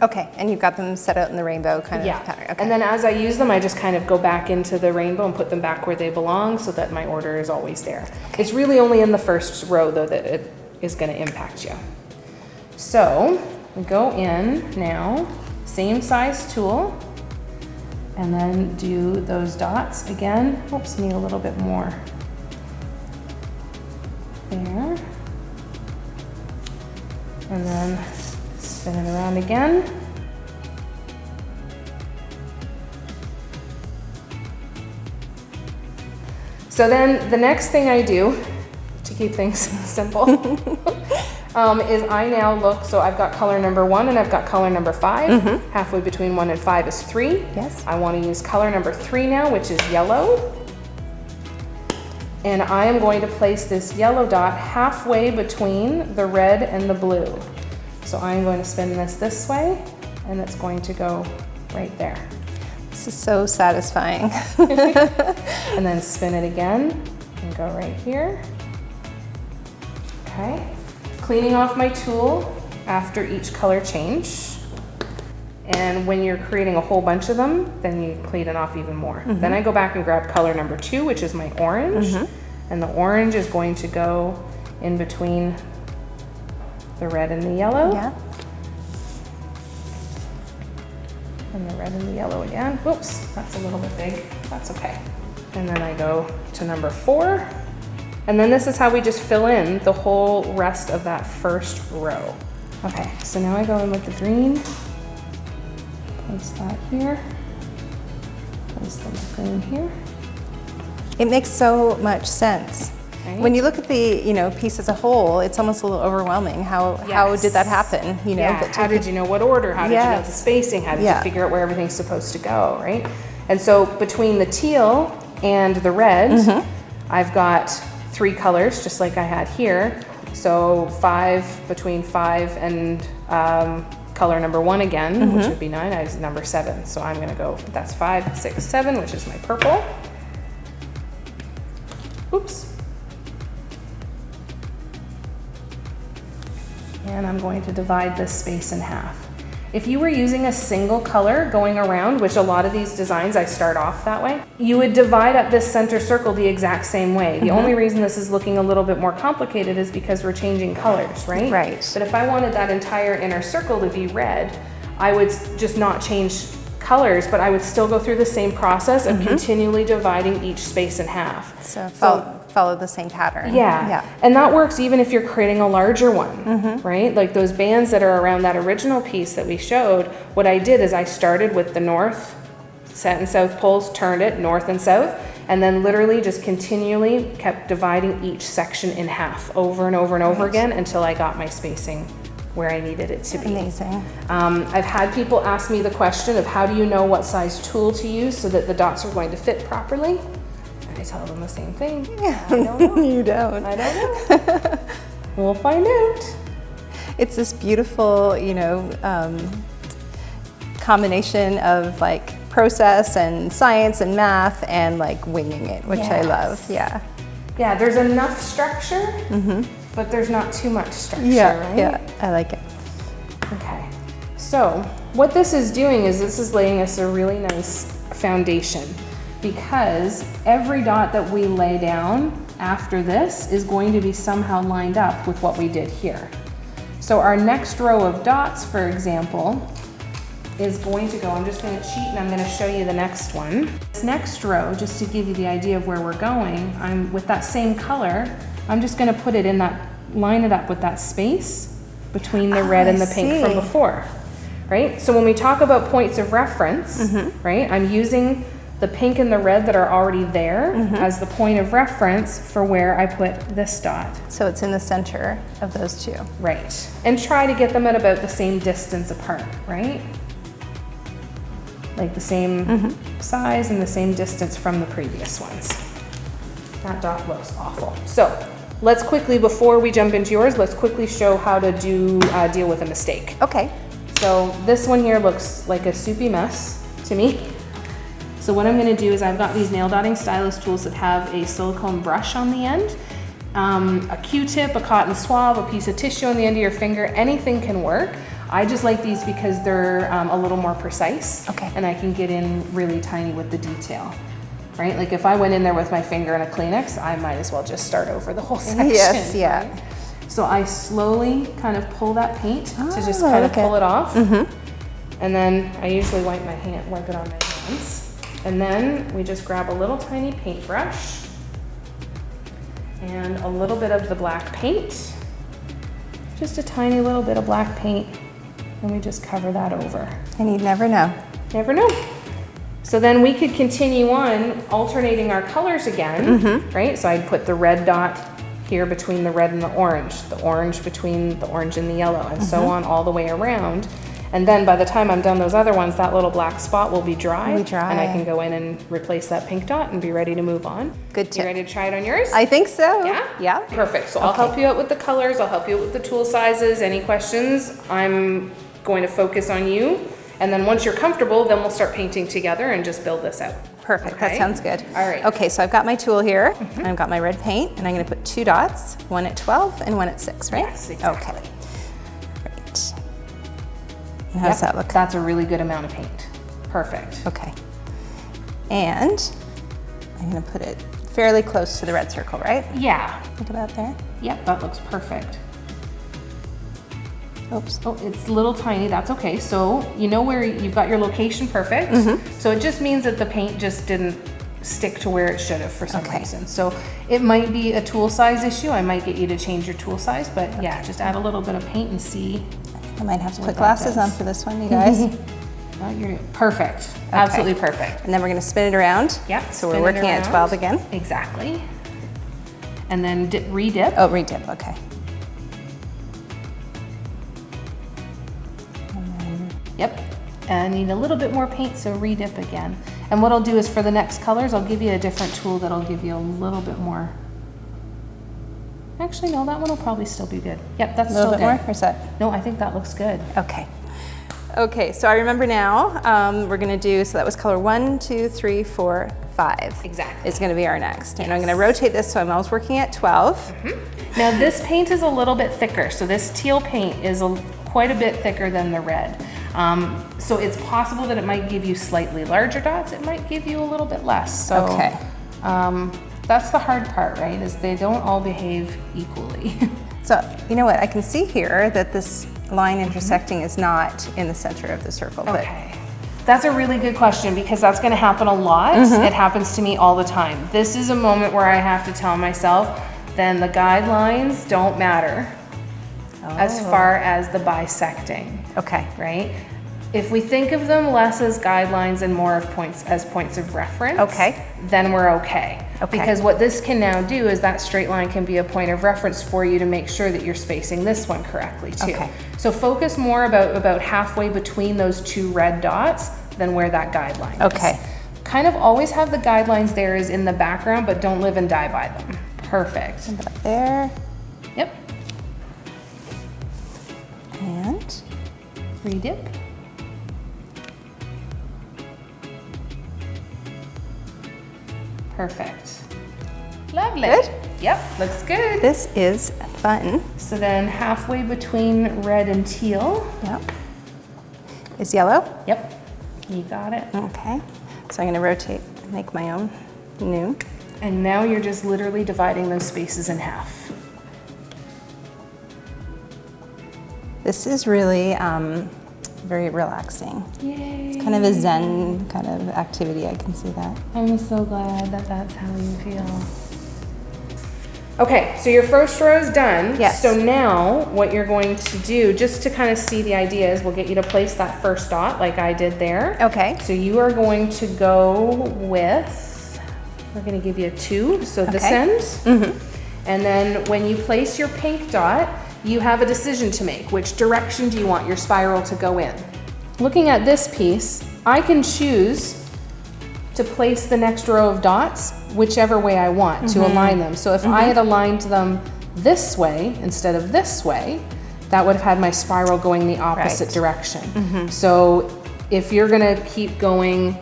Okay. And you've got them set out in the rainbow kind of pattern. Okay. and then as I use them, I just kind of go back into the rainbow and put them back where they belong so that my order is always there. It's really only in the first row though that it is gonna impact you. So, we go in now, same size tool, and then do those dots again. Oops, need a little bit more. There. And then spin it around again. So then the next thing I do to keep things simple um, is I now look, so I've got color number one and I've got color number 5 Halfway between one and five is three. Yes. I want to use color number three now, which is yellow. And I am going to place this yellow dot halfway between the red and the blue. So I'm going to spin this this way and it's going to go right there. this is so satisfying. and then spin it again and go right here. Okay. Cleaning off my tool after each color change. And when you're creating a whole bunch of them, then you clean it off even more. Mm-hmm. Then I go back and grab color number two, which is my orange. Mm-hmm. And the orange is going to go in between the red and the yellow. yeah. And the red and the yellow again. Whoops, that's a little bit big. That's okay. And then I go to number four. And then this is how we just fill in the whole rest of that first row. Okay, so now I go in with the green. Place that here. Place the green here. It makes so much sense. Right? When you look at the, you know, piece as a whole, it's almost a little overwhelming. How how did that happen? You know, yeah, how did you know what order? How did you know the spacing? How did Yeah. you figure out where everything's supposed to go, right? And so between the teal and the red, Mm-hmm. I've got three colors, just like I had here. So five between five and um, color number one again, Mm-hmm. which would be nine. I was number seven, so I'm gonna go. That's five, six, seven, which is my purple. Oops. And I'm going to divide this space in half. If you were using a single color going around, which a lot of these designs I start off that way, you would divide up this center circle the exact same way. The mm-hmm. only reason this is looking a little bit more complicated is because we're changing colors, right? Right. But if I wanted that entire inner circle to be red, I would just not change colors, but I would still go through the same process of mm-hmm. continually dividing each space in half. So follow, follow the same pattern. Yeah. Yeah. And that works even if you're creating a larger one, Mm-hmm. right? Like those bands that are around that original piece that we showed, what I did is I started with the north, set and south poles, turned it north and south, and then literally just continually kept dividing each section in half over and over and over again until I got my spacing where I needed it to be. Amazing. Um, I've had people ask me the question of how do you know what size tool to use so that the dots are going to fit properly? I tell them the same thing. I don't know. you don't. I don't know. we'll find out. It's this beautiful, you know, um, combination of like process and science and math and like winging it, which I love. Yeah. Yeah, there's enough structure, mm -hmm. but there's not too much structure. Yeah. right? Yeah. I like it. Okay. So, what this is doing is this is laying us a really nice foundation because every dot that we lay down after this is going to be somehow lined up with what we did here. So, our next row of dots, for example, is going to go, I'm just gonna cheat and I'm gonna show you the next one. This next row, just to give you the idea of where we're going, I'm with that same color, I'm just gonna put it in that, line it up with that space between the red Oh, and I the pink from before, right? So when we talk about points of reference, Mm-hmm. right, I'm using the pink and the red that are already there Mm-hmm. as the point of reference for where I put this dot. So it's in the center of those two. Right. And try to get them at about the same distance apart, right? Like the same size and the same distance from the previous ones. That dot looks awful. So let's quickly, before we jump into yours, let's quickly show how to do, uh, deal with a mistake. Okay. So this one here looks like a soupy mess to me. So what I'm gonna do is I've got these nail dotting stylus tools that have a silicone brush on the end, um, a Q-tip, a cotton swab, a piece of tissue on the end of your finger, anything can work. I just like these because they're um, a little more precise. Okay. And I can get in really tiny with the detail, right? Like if I went in there with my finger and a Kleenex, I might as well just start over the whole section. Yes, yeah. right? So I slowly kind of pull that paint to just Oh, kind of pull it off. And then I usually wipe my hand, wipe it on my hands. And then we just grab a little tiny paintbrush and a little bit of the black paint. Just a tiny little bit of black paint. And we just cover that over. And you'd never know. Never know. So then we could continue on alternating our colors again, mm-hmm. right? So I'd put the red dot here between the red and the orange, the orange between the orange and the yellow, and so mm-hmm. on all the way around. And then by the time I'm done those other ones, that little black spot will be dry. Be dry. And I can go in and replace that pink dot and be ready to move on. Good tip. You ready to try it on yours? I think so. Yeah? Yeah. Perfect. So I'll help you out with the colors, I'll help you out with the tool sizes, any questions, I'm going to focus on you. And then once you're comfortable, then we'll start painting together and just build this out. Perfect. Okay? That sounds good. All right. Okay, so I've got my tool here. and I've got my red paint, and I'm going to put two dots, one at 12 and one at 6, right? Yes, exactly. Okay. How does that look? That's a really good amount of paint. Perfect. Okay. And I'm going to put it fairly close to the red circle, right? Yeah. Think about there. Yep, that looks perfect. Oops. Oh, it's a little tiny, that's okay. So you know where you've got your location perfect. Mm-hmm. So it just means that the paint just didn't stick to where it should have for some Okay. reason. So it might be a tool size issue. I might get you to change your tool size, but yeah, just add a little bit of paint and see. I might have to put glasses on for this one, you guys. Oh, you're perfect. Absolutely perfect. And then we're going to spin it around. Yeah. So we're working at 12 again. Exactly. And then dip, re-dip. Oh, redip. Okay. Yep. And I need a little bit more paint, so re-dip again. And what I'll do is for the next colors, I'll give you a different tool that'll give you a little bit more. Actually, no, that one will probably still be good. Yep, that's A little still bit more, good. or is that? No, I think that looks good. Okay. Okay, so I remember now, um, we're gonna do, so that was color one, two, three, four, five. Exactly. Is gonna be our next. And I'm gonna rotate this, so I'm always working at 12. Now this paint is a little bit thicker, so this teal paint is a, quite a bit thicker than the red. Um, so it's possible that it might give you slightly larger dots. It might give you a little bit less. So Okay. um, that's the hard part, right? Is they don't all behave equally. So, you know what, I can see here that this line intersecting is not in the center of the circle, but Okay. That's a really good question because that's going to happen a lot. Mm-hmm. It happens to me all the time. This is a moment where I have to tell myself, then the guidelines don't matter as oh. far as the bisecting, okay. right? If we think of them less as guidelines and more of points as points of reference, Okay. then we're okay. Okay. Because what this can now do is that straight line can be a point of reference for you to make sure that you're spacing this one correctly too. Okay. So focus more about about halfway between those two red dots than where that guideline is. Okay. Kind of always have the guidelines there is in the background, but don't live and die by them. Perfect. About there Yep. and Redip. Perfect. Lovely. Good? Yep, looks good. this is fun. So then halfway between red and teal. Yep. Is yellow? Yep, you got it. Okay. So I'm gonna rotate, make my own new. And now you're just literally dividing those spaces in half. This is really um, very relaxing. Yay. It's Kind of a zen kind of activity, I can see that. I'm so glad that that's how you feel. Okay, so your first row is done. Yes. So now what you're going to do, just to kind of see the idea, is we'll get you to place that first dot like I did there. Okay. So you are going to go with, we're going to give you a two, so this Okay. end. Mm-hmm. And then when you place your pink dot, you have a decision to make. Which direction do you want your spiral to go in? Looking at this piece, I can choose to place the next row of dots whichever way I want to mm-hmm. align them. So if I mm-hmm. had aligned them this way instead of this way, that would have had my spiral going the opposite Right. direction. Mm-hmm. So if you're gonna keep going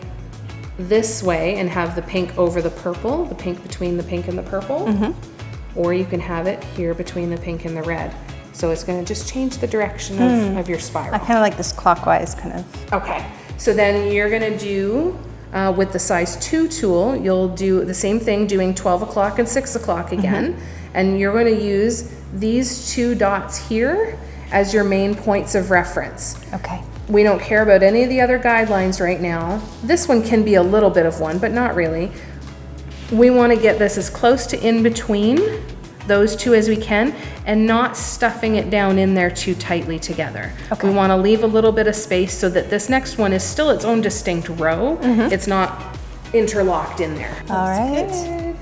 this way and have the pink over the purple, the pink between the pink and the purple, or you can have it here between the pink and the red. So it's gonna just change the direction of, of your spiral. I kind of like this clockwise kind of. Okay, so then you're gonna do, uh, with the size two tool, you'll do the same thing, doing twelve o'clock and six o'clock again. And you're gonna use these two dots here as your main points of reference. Okay. We don't care about any of the other guidelines right now. This one can be a little bit of one, but not really. We wanna get this as close to in between those two as we can and not stuffing it down in there too tightly together. Okay. We wanna leave a little bit of space so that this next one is still its own distinct row. It's not interlocked in there. All right. Good.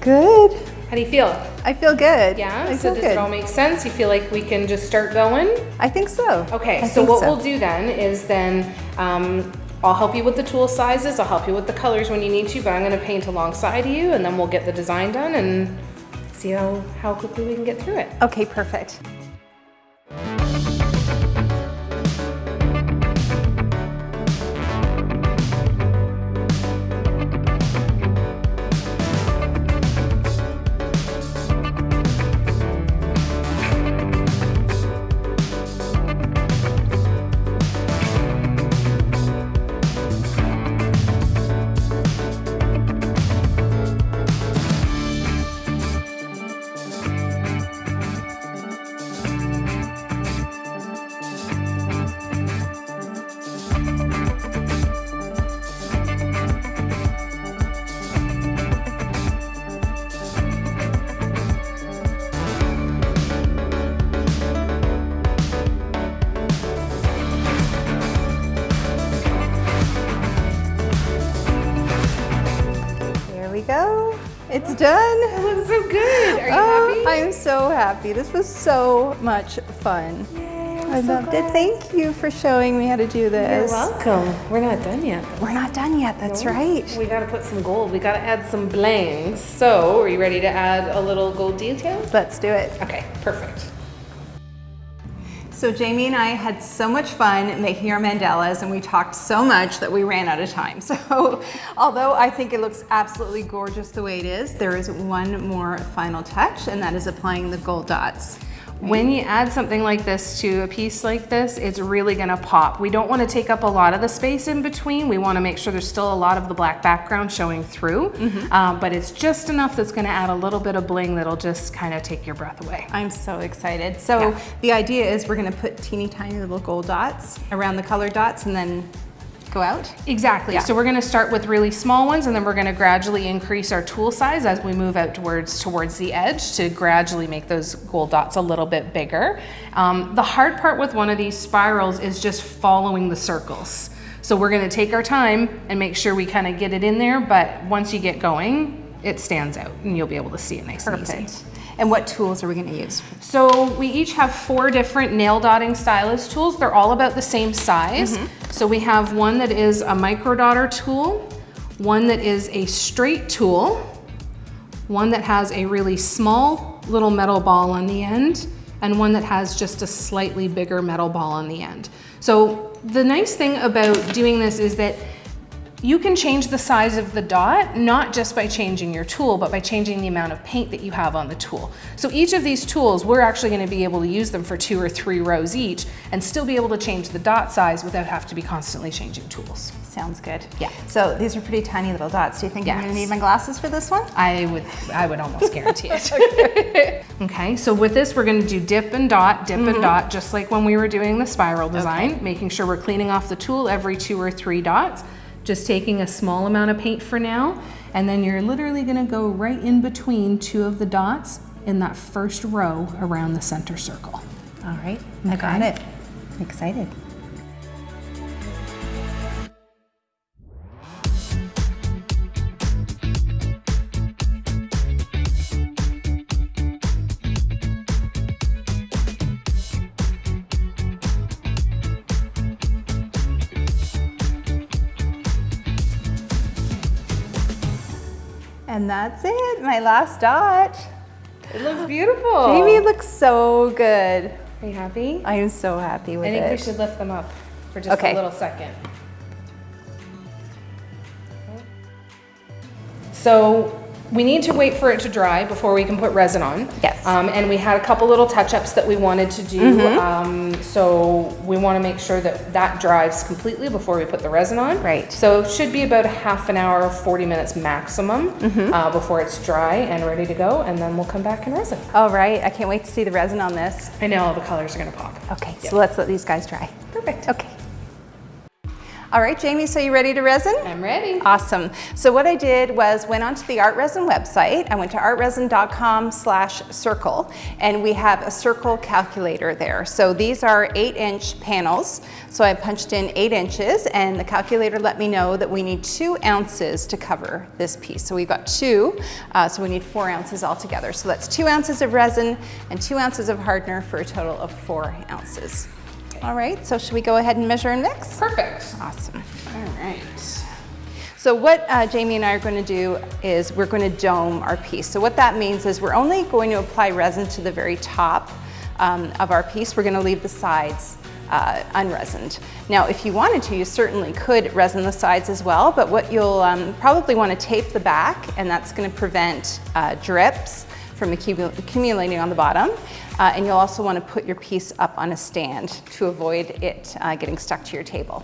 Good. How do you feel? I feel good. Yeah, I so feel does good. it all make sense? You feel like we can just start going? I think so. Okay, I so think what we'll do then is then, um, I'll help you with the tool sizes, I'll help you with the colors when you need to, but I'm gonna paint alongside you and then we'll get the design done and see how, how quickly we can get through it. Okay, perfect. It's done. It looks so good, are you Oh, happy? I am so happy. This was so much fun. I loved it. Thank you for showing me how to do this. You're welcome. We're not done yet. We're not done yet. That's right. We gotta put some gold, we gotta add some bling. So, are you ready to add a little gold detail? Let's do it. Okay, perfect. So Jamie and I had so much fun making our mandalas and we talked so much that we ran out of time. So although I think it looks absolutely gorgeous the way it is, there is one more final touch and that is applying the gold dots. When you add something like this to a piece like this, it's really gonna pop. We don't wanna take up a lot of the space in between. We wanna make sure there's still a lot of the black background showing through, um, but it's just enough that's gonna add a little bit of bling that'll just kind of take your breath away. I'm so excited. So Yeah. the idea is we're gonna put teeny tiny little gold dots around the color dots and then go out. Exactly. Yeah. So we're going to start with really small ones, and then we're going to gradually increase our tool size as we move out towards towards the edge to gradually make those gold dots a little bit bigger. Um, the hard part with one of these spirals is just following the circles. So we're going to take our time and make sure we kind of get it in there. But once you get going, it stands out, and you'll be able to see it nice and easy. And what tools are we gonna use? So we each have four different nail dotting stylus tools. They're all about the same size. Mm-hmm. So we have one that is a micro dotter tool, one that is a straight tool, one that has a really small little metal ball on the end, and one that has just a slightly bigger metal ball on the end. So the nice thing about doing this is that you can change the size of the dot, not just by changing your tool, but by changing the amount of paint that you have on the tool. So each of these tools, we're actually gonna be able to use them for two or three rows each and still be able to change the dot size without have to be constantly changing tools. Sounds good. Yeah. So these are pretty tiny little dots. Do you think I'm gonna need my glasses for this one? I would, I would almost guarantee it. okay, so with this, we're gonna do dip and dot, dip and mm-hmm. dot, just like when we were doing the spiral design, making sure we're cleaning off the tool every two or three dots, just taking a small amount of paint for now, and then you're literally gonna go right in between two of the dots in that first row around the center circle. All right, I got it. I'm excited. And that's it, my last dot. It looks beautiful. Jamie looks so good. Are you happy? I am so happy with it. I think it. we should lift them up for just Okay. a little second. So we need to wait for it to dry before we can put resin on. Yes. Um, and we had a couple little touch-ups that we wanted to do. Mm-hmm. Um, so we want to make sure that that dries completely before we put the resin on. Right. So it should be about a half an hour, 40 minutes maximum Mm-hmm. uh, before it's dry and ready to go. And then we'll come back and resin. All right, I can't wait to see the resin on this. I know all the colors are going to pop. Okay, so let's let these guys dry. Perfect. Okay. All right, Jamie, so you ready to resin? I'm ready. Awesome. So what I did was went onto the ArtResin website. I went to artresin.com slash circle and we have a circle calculator there. So these are eight inch panels. So I punched in eight inches and the calculator let me know that we need two ounces to cover this piece. So we've got two, uh, so we need four ounces altogether. So that's two ounces of resin and two ounces of hardener for a total of four ounces. All right, so should we go ahead and measure and mix? Perfect. Awesome. All right. So what uh, Jamie and I are going to do is we're going to dome our piece. So what that means is we're only going to apply resin to the very top um, of our piece. We're going to leave the sides uh, unresined. Now, if you wanted to, you certainly could resin the sides as well, but what you'll um, probably want to tape the back, and that's going to prevent uh, drips from accumulating on the bottom. Uh, and you'll also want to put your piece up on a stand to avoid it uh, getting stuck to your table.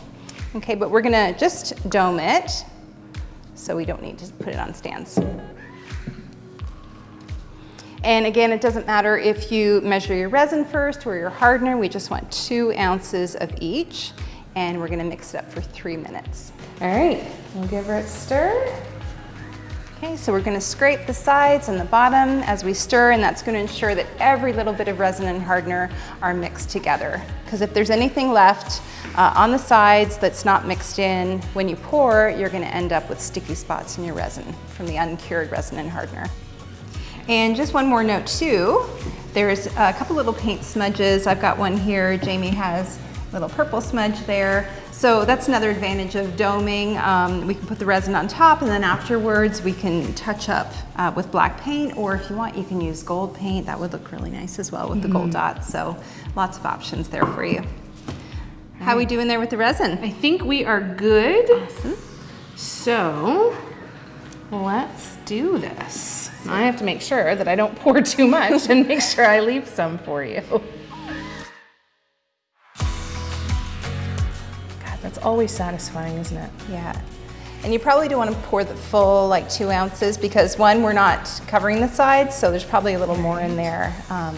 Okay, but we're gonna just dome it so we don't need to put it on stands. And again, it doesn't matter if you measure your resin first or your hardener, we just want two ounces of each. And we're gonna mix it up for three minutes. All right, we'll give her a stir. Okay, so we're gonna scrape the sides and the bottom as we stir, and that's gonna ensure that every little bit of resin and hardener are mixed together. Because if there's anything left uh, on the sides that's not mixed in, when you pour, you're gonna end up with sticky spots in your resin from the uncured resin and hardener. And just one more note too, there's a couple little paint smudges. I've got one here, Jamie has little purple smudge there. So that's another advantage of doming. Um, we can put the resin on top and then afterwards we can touch up uh, with black paint or if you want you can use gold paint. That would look really nice as well with the gold dots. So lots of options there for you. How are we doing there with the resin? I think we are good. Awesome. So let's do this. I have to make sure that I don't pour too much and make sure I leave some for you. Always satisfying, isn't it? Yeah. And you probably don't want to pour the full like two ounces because one, we're not covering the sides, so there's probably a little more in there um,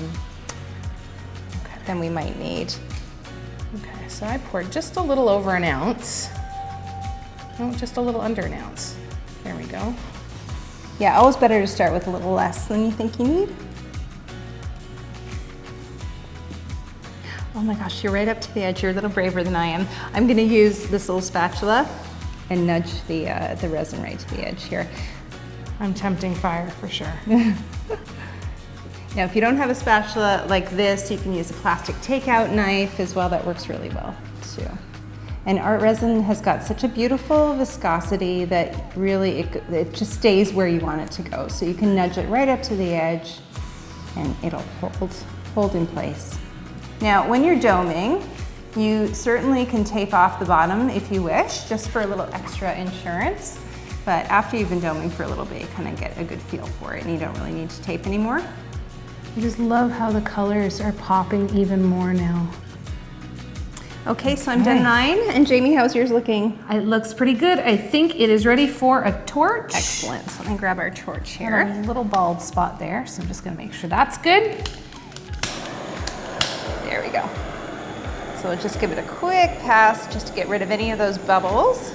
than we might need. Okay, so I poured just a little over an ounce. No, just a little under an ounce. There we go. Yeah, always better to start with a little less than you think you need. Oh my gosh, you're right up to the edge. You're a little braver than I am. I'm gonna use this little spatula and nudge the, uh, the resin right to the edge here. I'm tempting fire for sure. Now, if you don't have a spatula like this, you can use a plastic takeout knife as well. That works really well too. And ArtResin has got such a beautiful viscosity that really it, it just stays where you want it to go. So you can nudge it right up to the edge and it'll hold, hold in place. Now, when you're doming, you certainly can tape off the bottom if you wish, just for a little extra insurance. But after you've been doming for a little bit, you kind of get a good feel for it and you don't really need to tape anymore. I just love how the colors are popping even more now. Okay, so I'm done nine. And Jamie, how's yours looking? It looks pretty good. I think it is ready for a torch. Excellent. So let me grab our torch Got here. a little bald spot there, so I'm just gonna make sure that's good. There we go. So we'll just give it a quick pass just to get rid of any of those bubbles.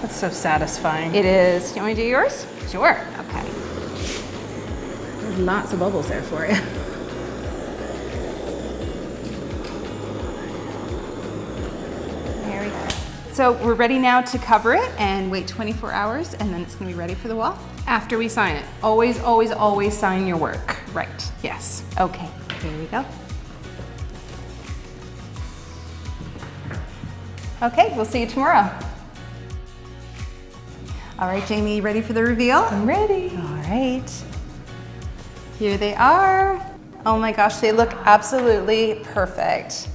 That's so satisfying. It is. Do You want me to do yours? sure. Okay. There's lots of bubbles there for you. There we go. So we're ready now to cover it and wait 24 hours and then it's gonna be ready for the wall. After we sign it. Always, always, always sign your work. Right. Yes. Okay, here we go. Okay, we'll see you tomorrow. All right, Jamie, you ready for the reveal? I'm ready. All right. Here they are. Oh my gosh, they look absolutely perfect.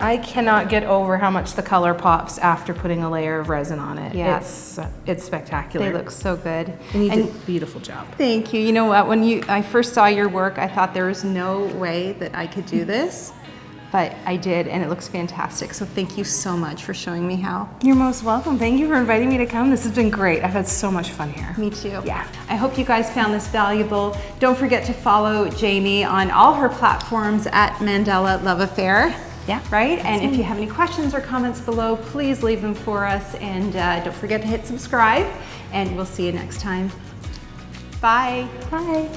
I cannot get over how much the color pops after putting a layer of resin on it. Yeah. It's, uh, it's spectacular. They look so good. And you And did a beautiful job. thank you. You know what? When you I first saw your work, I thought there was no way that I could do this, but I did, and it looks fantastic. So thank you so much for showing me how. You're most welcome. Thank you for inviting me to come. This has been great. I've had so much fun here. Me too. Yeah. I hope you guys found this valuable. Don't forget to follow Jamie on all her platforms at Mandala Love Affair. Yeah, Right? And if you have any questions or comments below, please leave them for us. And uh, don't forget to hit subscribe. And we'll see you next time. Bye. Bye.